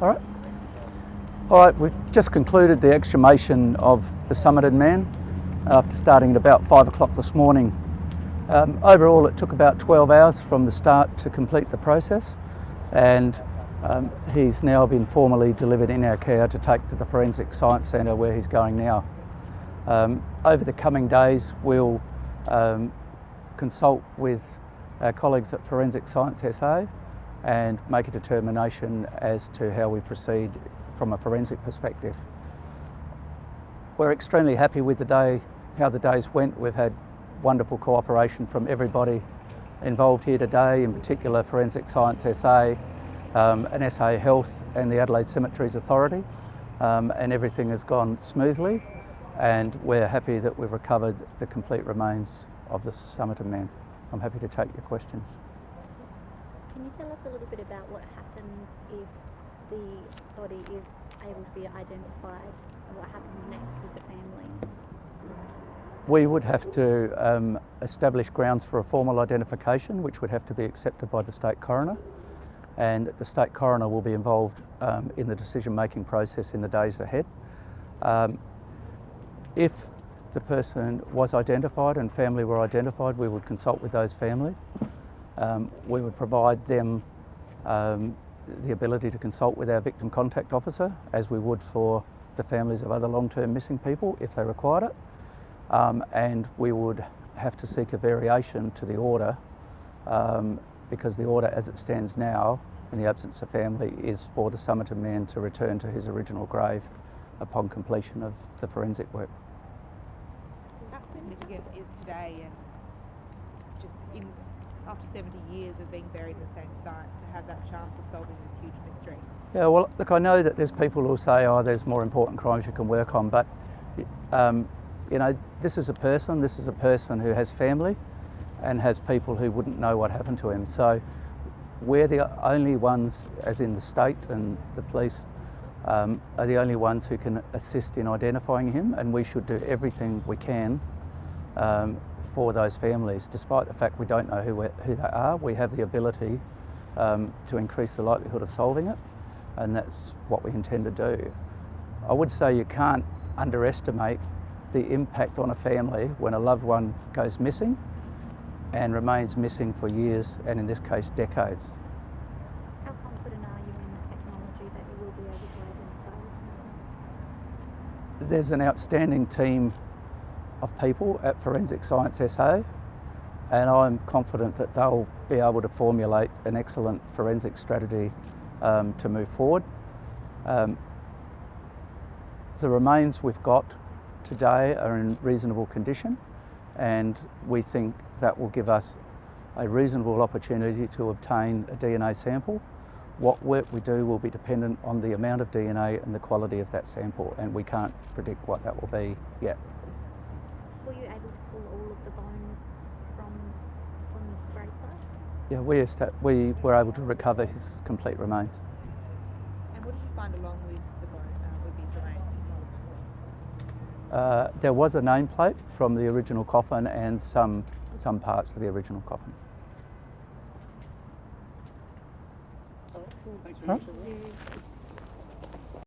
All right. All right, we've just concluded the exhumation of the Somerton man after starting at about five o'clock this morning. Um, overall, it took about 12 hours from the start to complete the process and um, he's now been formally delivered in our care to take to the Forensic Science Centre where he's going now. Um, over the coming days, we'll um, consult with our colleagues at Forensic Science SA and make a determination as to how we proceed from a forensic perspective. We're extremely happy with the day, how the days went. We've had wonderful cooperation from everybody involved here today, in particular Forensic Science SA, um, and SA Health and the Adelaide Cemeteries Authority, um, and everything has gone smoothly and we're happy that we've recovered the complete remains of the Somerton man. I'm happy to take your questions. Can you tell us a little bit about what happens if the body is able to be identified and what happens next with the family? We would have to um, establish grounds for a formal identification which would have to be accepted by the State Coroner and the State Coroner will be involved um, in the decision making process in the days ahead. Um, if the person was identified and family were identified, we would consult with those family. Um, we would provide them um, the ability to consult with our victim contact officer as we would for the families of other long-term missing people if they required it. Um, and we would have to seek a variation to the order um, because the order as it stands now in the absence of family is for the Somerton man to return to his original grave upon completion of the forensic work. How significant is today and just in after 70 years of being buried in the same site to have that chance of solving this huge mystery? Yeah, well, look, I know that there's people who say, oh, there's more important crimes you can work on, but um, you know, this is a person, this is a person who has family and has people who wouldn't know what happened to him. So we're the only ones, as in the state and the police, um, are the only ones who can assist in identifying him and we should do everything we can um, for those families. Despite the fact we don't know who, who they are, we have the ability um, to increase the likelihood of solving it and that's what we intend to do. I would say you can't underestimate the impact on a family when a loved one goes missing and remains missing for years and in this case decades. How confident are you in the technology that you will be able to identify There's an outstanding team of people at Forensic Science SA and I'm confident that they'll be able to formulate an excellent forensic strategy um, to move forward. Um, the remains we've got today are in reasonable condition and we think that will give us a reasonable opportunity to obtain a DNA sample. What work we do will be dependent on the amount of DNA and the quality of that sample and we can't predict what that will be yet. Were you able to pull all of the bones from, from the gravesite? Yeah, we, we were able to recover his complete remains. And what did you find along with the bone, uh, with his remains? Uh, there was a nameplate from the original coffin and some some parts of the original coffin. Thanks very much.